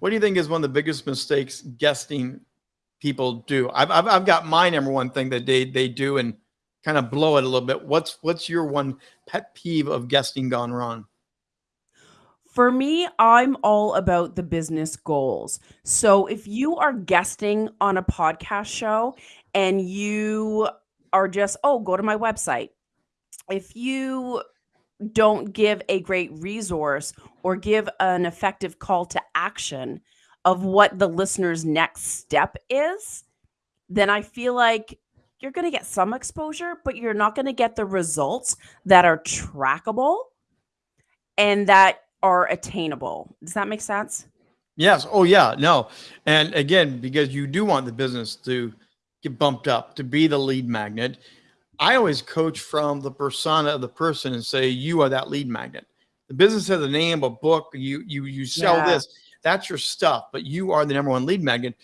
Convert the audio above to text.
what do you think is one of the biggest mistakes guesting people do? I've, I've, I've got my number one thing that they, they do and kind of blow it a little bit. What's, what's your one pet peeve of guesting gone wrong? For me, I'm all about the business goals. So if you are guesting on a podcast show and you are just, oh, go to my website. If you don't give a great resource or give an effective call to action of what the listener's next step is, then I feel like you're going to get some exposure, but you're not going to get the results that are trackable and that are attainable. Does that make sense? Yes. Oh, yeah. No. And again, because you do want the business to get bumped up, to be the lead magnet, I always coach from the persona of the person and say, you are that lead magnet. The business has a name, a book, you you you sell yeah. this. That's your stuff, but you are the number one lead magnet.